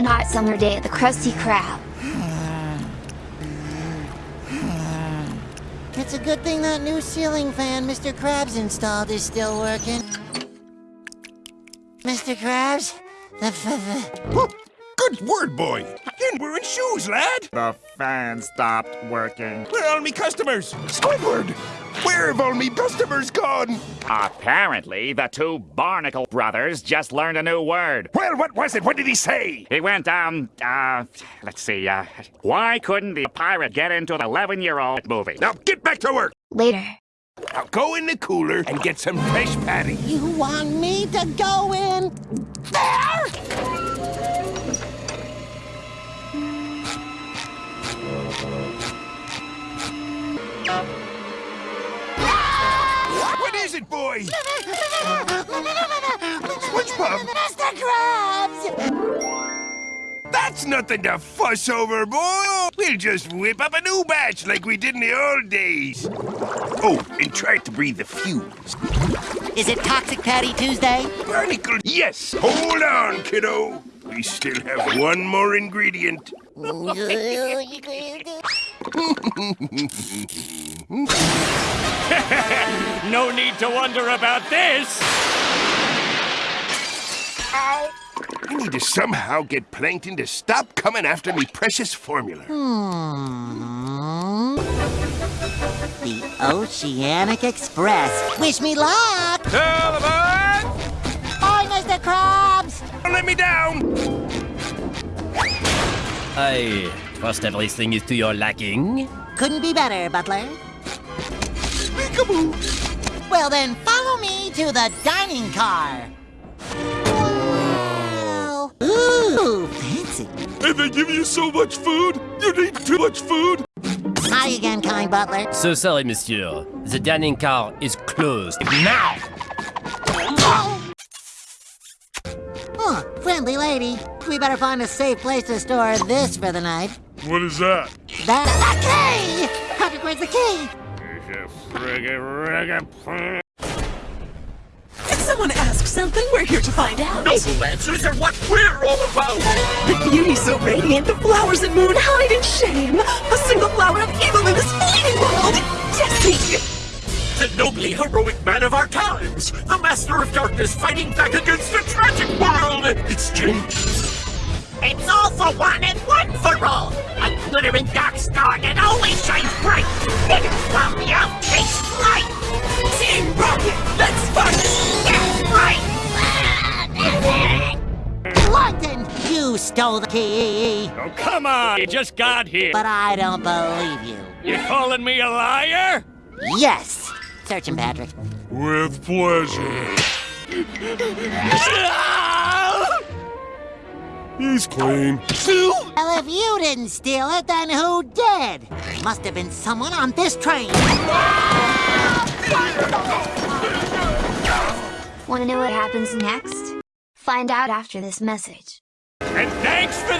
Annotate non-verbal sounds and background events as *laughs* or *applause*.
one hot summer day at the Krusty Krab. It's a good thing that new ceiling fan Mr. Krabs installed is still working. Mr. Krabs, the, the, Whoop. Good word, boy. You're wearing shoes, lad. The fan stopped working. Where are all me customers? Squidward! Where have all me customers gone? Apparently, the two Barnacle brothers just learned a new word. Well, what was it? What did he say? He went, um, uh, let's see, uh, why couldn't the pirate get into the 11 year old movie? Now get back to work. Later. Now go in the cooler and get some fresh patty. you want me to go in there? What is it, boy? SpongeBob! Mr. Krabs! That's nothing to fuss over, boy. We'll just whip up a new batch like we did in the old days. Oh, and try to breathe the fumes. Is it Toxic Patty Tuesday? Barnacle, yes. Hold on, kiddo. We still have one more ingredient. *laughs* *laughs* *laughs* No need to wonder about this! I need to somehow get Plankton to stop coming after me precious formula. Hmm. The Oceanic Express. Wish me luck! Tell the bird! Bye, Mr. Krabs! Don't let me down! I trust everything is to your liking. Couldn't be better, Butler. Peekaboo! Well, then follow me to the dining car. Wow. Ooh, fancy. And they give you so much food? You need too much food? Hi again, kind butler. So sorry, monsieur. The dining car is closed. Now! Huh, friendly lady. We better find a safe place to store this for the night. What is that? That's the key! Patrick, where's the key? If someone asks something, we're here to find out. Noble answers are what we're all about! The beauty so radiant, the flowers and moon hide in shame. A single flower of evil in this fleeting world. Jessie! the nobly heroic man of our times, the master of darkness fighting back against a tragic world. It's changed. It's all for one and one for all. A glittering dark star that always shines bright, hidden from the outtakes light. Team Rocket, let's fight! That's right. Plankton, you stole the key. Oh, come on! You just got here. But I don't believe you. You calling me a liar? Yes. Search him, Patrick. With pleasure. *laughs* He's clean. Well, if you didn't steal it, then who did? Must have been someone on this train. Want to know what happens next? Find out after this message. And thanks for the key!